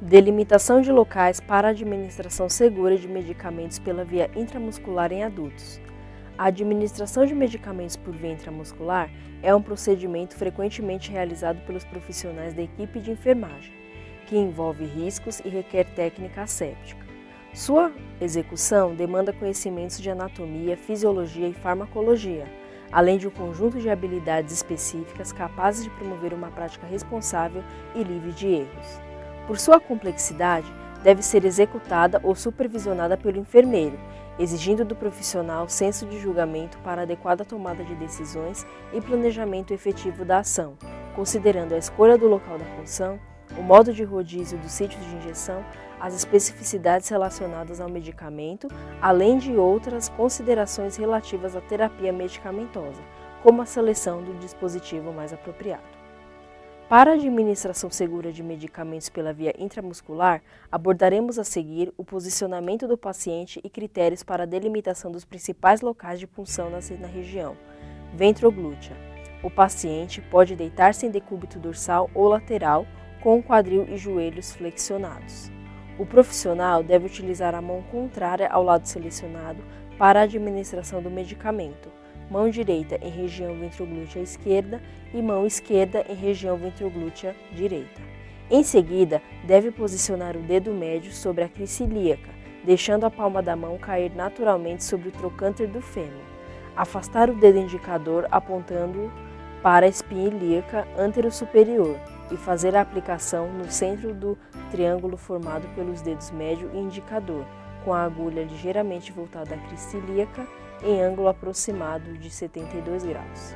Delimitação de locais para administração segura de medicamentos pela via intramuscular em adultos. A administração de medicamentos por via intramuscular é um procedimento frequentemente realizado pelos profissionais da equipe de enfermagem, que envolve riscos e requer técnica asséptica. Sua execução demanda conhecimentos de anatomia, fisiologia e farmacologia, além de um conjunto de habilidades específicas capazes de promover uma prática responsável e livre de erros. Por sua complexidade, deve ser executada ou supervisionada pelo enfermeiro, exigindo do profissional senso de julgamento para adequada tomada de decisões e planejamento efetivo da ação, considerando a escolha do local da função, o modo de rodízio do sítio de injeção, as especificidades relacionadas ao medicamento, além de outras considerações relativas à terapia medicamentosa, como a seleção do dispositivo mais apropriado. Para a administração segura de medicamentos pela via intramuscular, abordaremos a seguir o posicionamento do paciente e critérios para a delimitação dos principais locais de punção na região. Ventroglútea. O paciente pode deitar-se em decúbito dorsal ou lateral, com o quadril e joelhos flexionados. O profissional deve utilizar a mão contrária ao lado selecionado para a administração do medicamento mão direita em região ventroglútea esquerda e mão esquerda em região ventroglútea direita. Em seguida, deve posicionar o dedo médio sobre a crista ilíaca, deixando a palma da mão cair naturalmente sobre o trocânter do fêmur. Afastar o dedo indicador apontando para a espinha ilíaca antero-superior e fazer a aplicação no centro do triângulo formado pelos dedos médio e indicador, com a agulha ligeiramente voltada à crista ilíaca em ângulo aproximado de 72 graus.